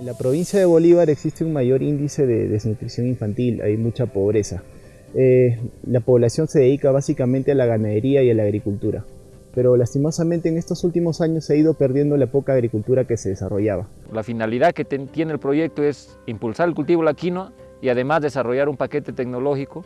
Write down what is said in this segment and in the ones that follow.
En la provincia de Bolívar existe un mayor índice de desnutrición infantil, hay mucha pobreza. Eh, la población se dedica básicamente a la ganadería y a la agricultura, pero lastimosamente en estos últimos años se ha ido perdiendo la poca agricultura que se desarrollaba. La finalidad que tiene el proyecto es impulsar el cultivo de la quinoa y además desarrollar un paquete tecnológico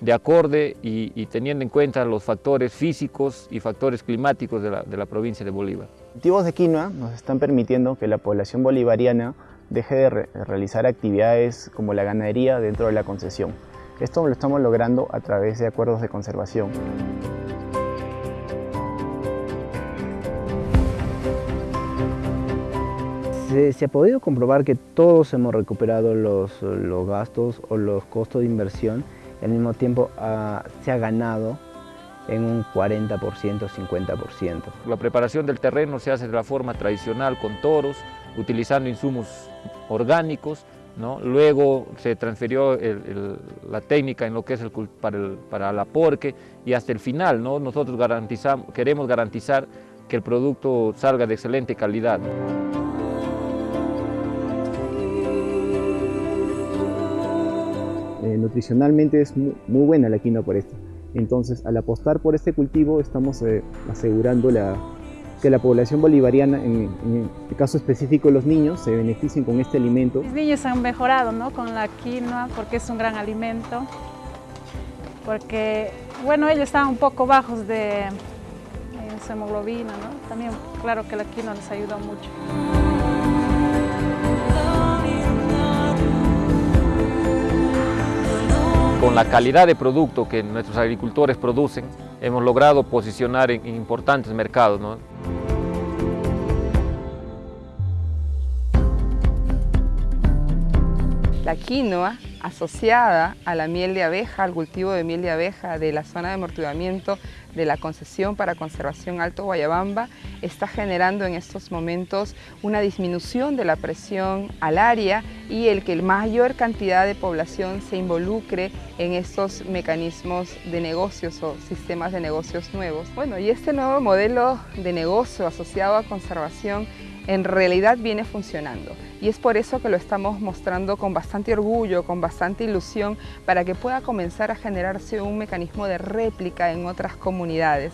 de acorde y, teniendo en cuenta los factores físicos y factores climáticos de la, de la provincia de Bolívar. Cultivos de quinoa nos están permitiendo que la población bolivariana deje de realizar actividades como la ganadería dentro de la concesión. Esto lo estamos logrando a través de acuerdos de conservación. Se, ha podido comprobar que todos hemos recuperado los, los, gastos o los costos de inversión al mismo tiempo se ha ganado en un 40%, 50%. La preparación del terreno se hace de la forma tradicional con toros, utilizando insumos orgánicos, luego se transfirió la técnica en lo que es el, para, el, para la porque y hasta el final ¿no? nosotros queremos garantizar que el producto salga de excelente calidad. Nutricionalmente es muy, buena la quinoa por esto. Entonces, al apostar por este cultivo, estamos eh, asegurando la, que la población bolivariana, en, el caso específico los niños, se beneficien con este alimento. Los niños han mejorado ¿no? con la quinoa porque es un gran alimento, porque bueno, ellos estaban un poco bajos de eh, hemoglobina, ¿no? también claro que la quinoa les ayudó mucho. Con la calidad de producto que nuestros agricultores producen, hemos logrado posicionar en, importantes mercados. La quinoa asociada a la miel de abeja, al cultivo de miel de abeja de la zona de amortiguamiento de la concesión para conservación Alto Guayabamba está generando en estos momentos una disminución de la presión al área y el que mayor cantidad de población se involucre en estos mecanismos de negocios o sistemas de negocios nuevos. Bueno, y este nuevo modelo de negocio asociado a conservación en realidad viene funcionando y es por eso que lo estamos mostrando con bastante orgullo, con bastante ilusión para que pueda comenzar a generarse un mecanismo de réplica en otras comunidades.